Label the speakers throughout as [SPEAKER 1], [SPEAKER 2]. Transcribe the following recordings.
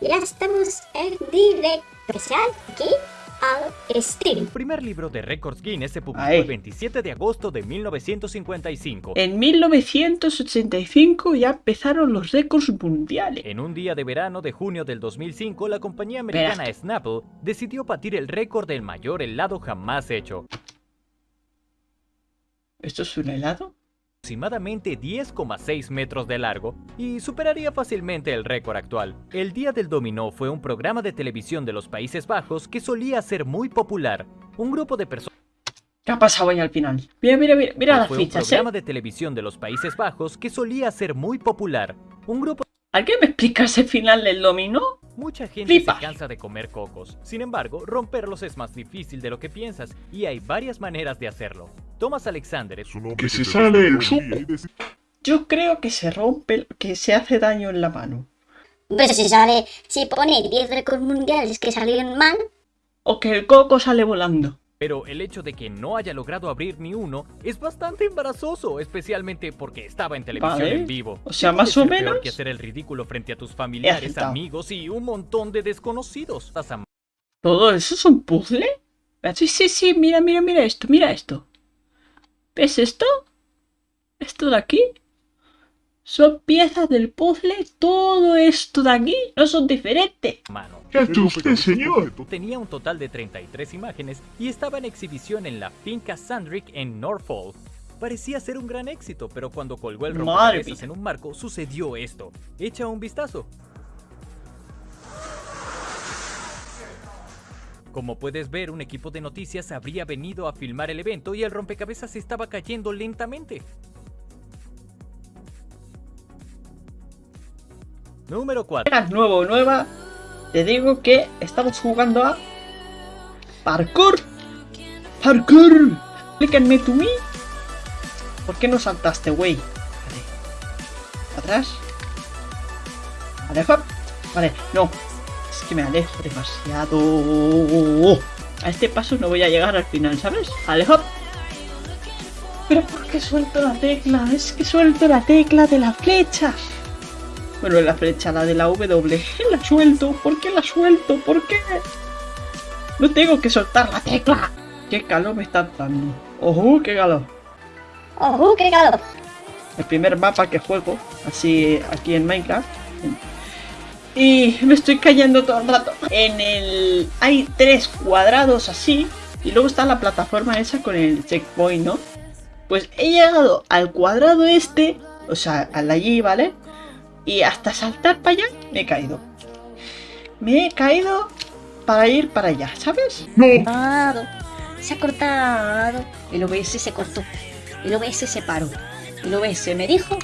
[SPEAKER 1] Ya estamos en directo. Especial aquí al stream.
[SPEAKER 2] El primer libro de récords Guinness se publicó
[SPEAKER 3] Ahí.
[SPEAKER 2] el 27 de agosto de 1955.
[SPEAKER 3] En 1985 ya empezaron los récords mundiales.
[SPEAKER 2] En un día de verano de junio del 2005, la compañía americana Snapple decidió batir el récord del mayor helado jamás hecho.
[SPEAKER 3] ¿Esto es un helado?
[SPEAKER 2] Aproximadamente 10,6 metros de largo y superaría fácilmente el récord actual. El Día del Dominó fue un programa de televisión de los Países Bajos que solía ser muy popular. Un grupo de personas
[SPEAKER 3] ¿Qué ha pasado ahí al final? Mira, mira, mira, mira las
[SPEAKER 2] fue un
[SPEAKER 3] fichas, ¿eh?
[SPEAKER 2] programa de televisión de los Países Bajos que solía ser muy popular. Un grupo
[SPEAKER 3] ¿Alguien me explica ese final del dominó?
[SPEAKER 2] Mucha gente
[SPEAKER 3] Flipa.
[SPEAKER 2] se cansa de comer cocos. Sin embargo, romperlos es más difícil de lo que piensas y hay varias maneras de hacerlo. Thomas Alexander es
[SPEAKER 4] Que se sale el supo.
[SPEAKER 3] Yo creo que se rompe, que se hace daño en la mano.
[SPEAKER 1] Pues si sale, si pone 10 récords mundiales que salieron mal,
[SPEAKER 3] O que el coco sale volando.
[SPEAKER 2] Pero el hecho de que no haya logrado abrir ni uno es bastante embarazoso, especialmente porque estaba en televisión
[SPEAKER 3] Vale.
[SPEAKER 2] en vivo.
[SPEAKER 3] O sea,
[SPEAKER 2] ¿Qué
[SPEAKER 3] más o
[SPEAKER 2] ser peor
[SPEAKER 3] menos-
[SPEAKER 2] que hacer el ridículo frente a tus familiares, amigos y un montón de desconocidos.
[SPEAKER 3] ¿Todo eso es un puzzle? Ah, Sí, sí, sí, mira, mira, mira esto, mira esto. ¿Ves esto? ¿Esto de aquí? Son piezas del puzzle, todo esto de aquí no son diferentes.
[SPEAKER 2] mano.
[SPEAKER 4] ¿Qué ha hecho usted, señor?
[SPEAKER 2] Tenía un total de 33 imágenes y estaba en exhibición en la finca Sandrick en Norfolk. Parecía ser un gran éxito, pero cuando colgó el rompecabezas en un marco sucedió esto. Echa un vistazo. Como puedes ver, un equipo de noticias habría venido a filmar el evento y el rompecabezas estaba cayendo lentamente. Número 4.
[SPEAKER 3] Eras nuevo o nueva, te digo que estamos jugando a parkour. Parkour. Explíquenme tú mí. ¿Por qué no saltaste, güey? Vale. Atrás. Vale, hop. Vale, no. Es que me alejo demasiado. A este paso no voy a llegar al final, ¿sabes? Vale, hop. Pero ¿por qué suelto la tecla? Es que suelto la tecla de la flecha. Bueno, la flecha, la de la W. La suelto. ¿Por qué la suelto? ¿Por qué? No tengo que soltar la tecla. Qué calor me está dando. Ojo, qué calor.
[SPEAKER 1] ¡ojo, qué calor!
[SPEAKER 3] El primer mapa que juego, así aquí en Minecraft. Y me estoy cayendo todo el rato. En el... Hay tres cuadrados así. Y luego está la plataforma esa con el checkpoint, ¿no? Pues he llegado al cuadrado este. O sea, al allí, ¿vale? Y hasta saltar para allá me he caído. Me he caído para ir para allá, ¿sabes?
[SPEAKER 4] No.
[SPEAKER 1] Se ha cortado. El OBS se cortó. El OBS se paró. El OBS me dijo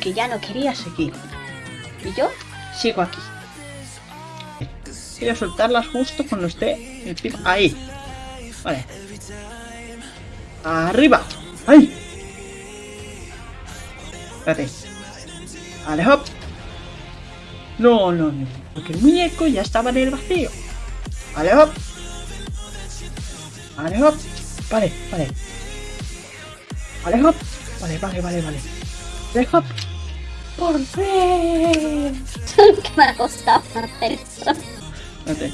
[SPEAKER 1] que ya no quería seguir. Y yo sigo aquí.
[SPEAKER 3] A soltarlas justo cuando esté encima. Ahí. Vale. Arriba. ¡Ahí! Espérate. Vale, hop. No, no, no. Porque el muñeco ya estaba en el vacío. Vale, hop. Vale, hop. Vale, vale. Vale, hop. Vale, vale, vale, vale. Vale, hop. Por fin.
[SPEAKER 1] que me ha costado hacer eso.
[SPEAKER 3] Espérate.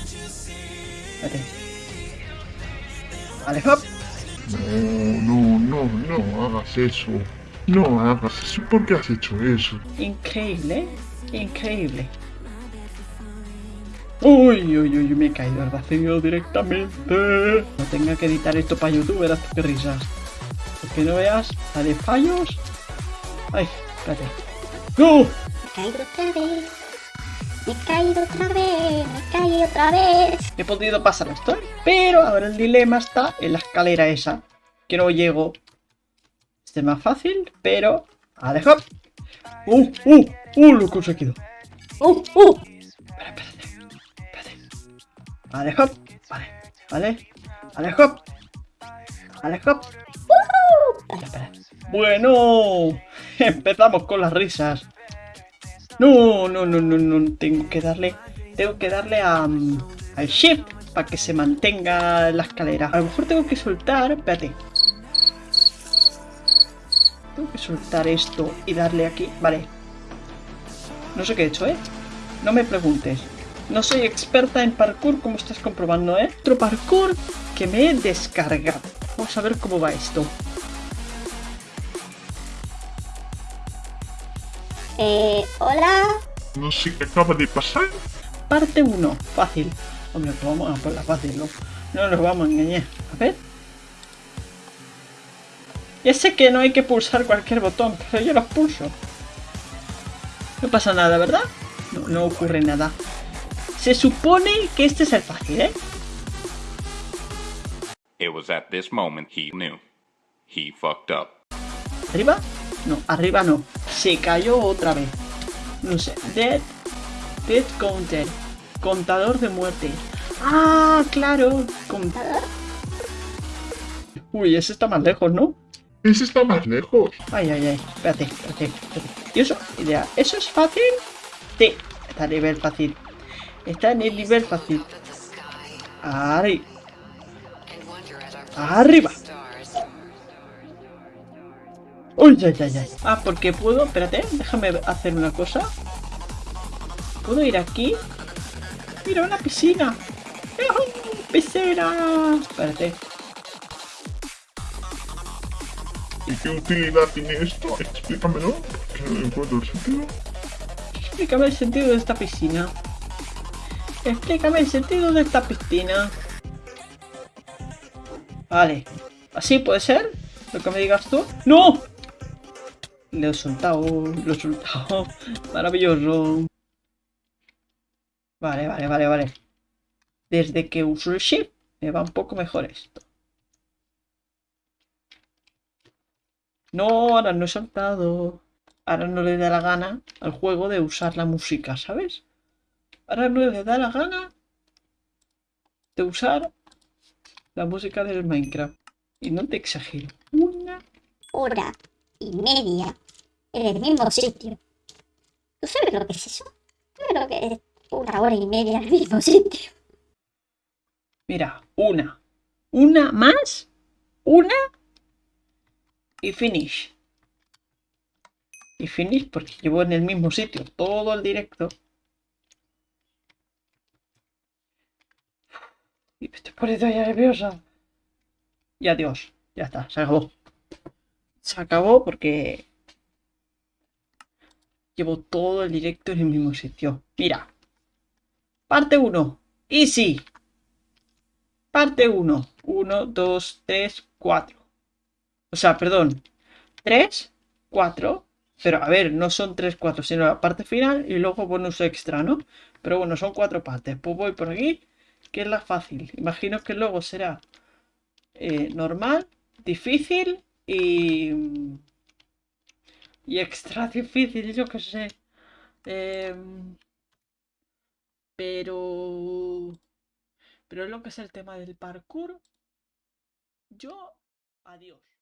[SPEAKER 3] Espérate. Vale, hop.
[SPEAKER 4] no, no, no, no hagas eso. No hagas eso. ¿Por qué has hecho eso?
[SPEAKER 3] Increíble, ¿eh? Increíble. Uy, uy, uy, me he caído al vacío directamente. No tenga que editar esto para YouTube, verás qué risas. Porque no veas la de fallos. Ay, espérate. ¡No!
[SPEAKER 1] Me he caído otra vez. Me he caído otra vez. Me he caído otra vez.
[SPEAKER 3] He podido pasar esto, pero ahora el dilema está en la escalera esa. Que no llego. Este es más fácil, pero... Vale, hop. ¡Uh, uh, uh! Lo he conseguido.
[SPEAKER 1] ¡Uh, uh!
[SPEAKER 3] Espérate. Espérate. Vale, hop. Vale, vale. Vale, hop. Vale, hop. Espera, espera. Bueno, empezamos con las risas. No, no, no, no, no. Tengo que darle. Tengo que darle a. mm, al shift para que se mantenga la escalera. A lo mejor tengo que soltar. Espérate. Soltar esto y darle aquí. Vale. No sé qué he hecho, ¿eh? No me preguntes. No soy experta en parkour, como estás comprobando, ¿eh? Otro parkour que me he descargado. Vamos a ver cómo va esto.
[SPEAKER 1] Eh, hola.
[SPEAKER 4] No sé qué acaba de pasar.
[SPEAKER 3] Parte 1, fácil. Hombre, pues vamos a por la fácil, ¿no? No nos vamos a engañar. A ver. Ya sé que no hay que pulsar cualquier botón, pero yo los pulso. No pasa nada, ¿verdad? No, no ocurre nada. Se supone que este es el fácil, ¿eh?
[SPEAKER 5] It was at this moment he knew. He fucked up.
[SPEAKER 3] ¿Arriba? No, arriba no. Se cayó otra vez. No sé. Dead. Dead counter. Contador de muerte. Ah, claro. Contador. Uy, ese está más lejos, ¿no?
[SPEAKER 4] Ese está más lejos.
[SPEAKER 3] Ay, ay, ay. Espérate, espérate, espérate. ¿Y eso? Idea. ¿Eso es fácil? Sí. Está a nivel fácil. Está en el nivel fácil. Ahí. Arriba. Uy, ay, ay, ay. Ah, porque puedo... Espérate, déjame hacer una cosa. ¿Puedo ir aquí? ¡Mira, una piscina! ¡Piscina! Espérate.
[SPEAKER 4] ¿Y qué utilidad tiene esto? Explícamelo. Que no encuentro el sentido.
[SPEAKER 3] Explícame el sentido de esta piscina. Explícame el sentido de esta piscina. Vale. ¿Así puede ser? Lo que me digas tú. ¡No! Lo he soltado, lo he soltado. Maravilloso. Vale, vale, vale, vale. Desde que uso el shift, me va un poco mejor esto. No, ahora no he saltado. Ahora no le da la gana al juego de usar la música, ¿sabes? Ahora no le da la gana de usar la música del Minecraft. Y no te exagero. Una
[SPEAKER 1] Hora y media en el mismo sitio. ¿Tú sabes lo que es eso? ¿Sabes lo que es una hora y media en el mismo sitio?
[SPEAKER 3] Mira, una. Una más. Una. Y finish. Y finish porque llevo en el mismo sitio todo el directo. Y me estoy poniendo ya nerviosa. Y adiós. Ya está, se acabó. Se acabó porque llevo todo el directo en el mismo sitio. Mira. Parte 1. Easy. Parte 1. 1, 2, 3, 4. O sea, perdón. 3, 4. Pero a ver, no son 3, 4, sino la parte final y luego bonus extra, ¿no? Pero bueno, son cuatro partes. Pues voy por aquí, que es la fácil. Imagino que luego será eh, normal, difícil y... Y extra difícil, yo qué sé. Em, pero... Pero lo que es el tema del parkour. Yo... Adiós.